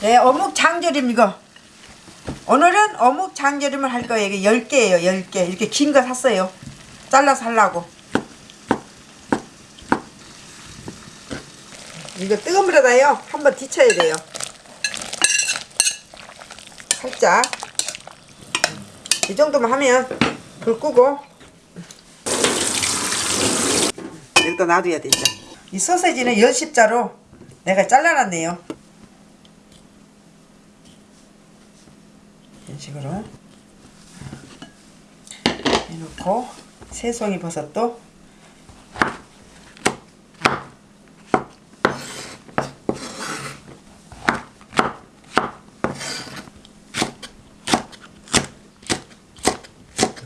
네, 어묵 장조림 이거. 오늘은 어묵 장조림을 할 거예요. 이게 10개예요, 10개. 이렇게 긴 거 샀어요. 잘라서 하려고. 이거 뜨거운 물에다요. 한번 뒤쳐야 돼요. 살짝. 이 정도만 하면 불 끄고 여기다 놔둬야 되죠. 이 소세지는 10십자로 내가 잘라놨네요. 이런 식으로 해놓고 새송이 버섯도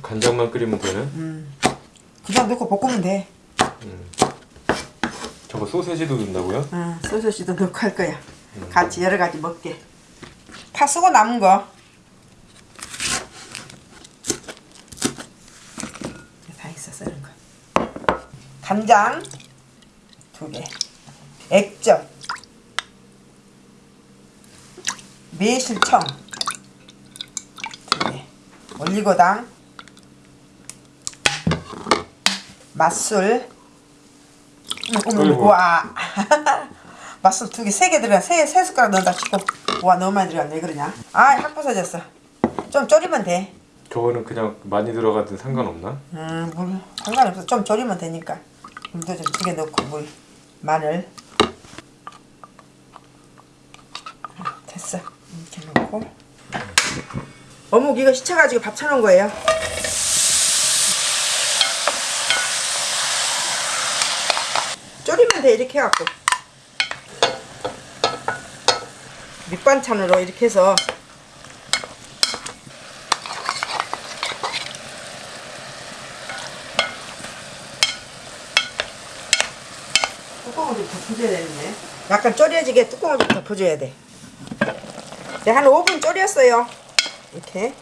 간장만 끓이면 되네. 그냥 넣고 볶으면 돼. 저거 소세지도 넣는다고요? 어, 소시지도 넣고 할 거야. 같이 여러 가지 먹게. 파 쓰고 남은 거. 다 있어 쓰는 거. 간장 두 개. 액젓. 매실청 두 개. 올리고당. 맛술. 어머, 어이구. 와. 맛술 두 개, 세 개 들어가. 세, 세 숟가락 넣는다 싶고. 와, 너무 많이 들어갔네. 왜 그러냐? 아, 확 부서졌어. 좀 졸이면 돼. 저거는 그냥 많이 들어가든 상관없나? 음, 물. 상관없어. 좀 졸이면 되니까. 물도 좀두개 넣고, 물. 마늘. 됐어. 이렇게 넣고. 어묵 이거 시쳐가지고 밥 쳐놓은 거예요. 졸이면 돼, 이렇게 해갖고. 밑반찬으로 이렇게 해서 뚜껑을 좀 덮어줘야 되는데 약간 졸여지게 뚜껑을 좀 덮어줘야 돼 네, 한 5분 졸였어요 이렇게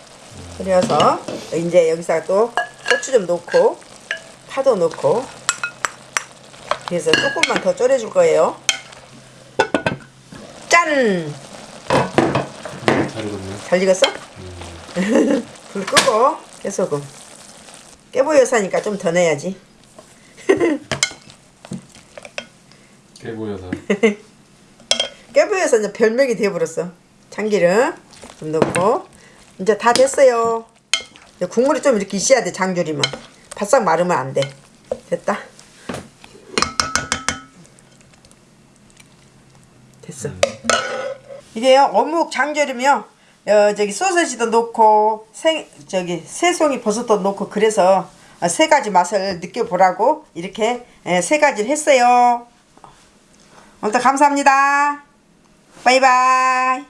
졸여서 이제 여기서 또 고추 좀 넣고 파도 넣고 그래서 조금만 더 졸여줄 거예요 짠! 잘 익었네. 잘 익었어? 불 끄고 깨소금 깨보여사니까 좀 더 넣어야지 깨보여서. 깨보여서 이제 별명이 되어버렸어. 참기름 좀 넣고. 이제 다 됐어요. 이제 국물이 좀 이렇게 있어야 돼 장조림은. 바싹 마르면 안 돼. 됐다. 됐어. 이게요 어묵 장조림이요. 어, 저기 소세지도 넣고 생 저기 새송이 버섯도 넣고 그래서 어, 세 가지 맛을 느껴보라고 이렇게 에, 세 가지를 했어요 오늘도 감사합니다. 바이바이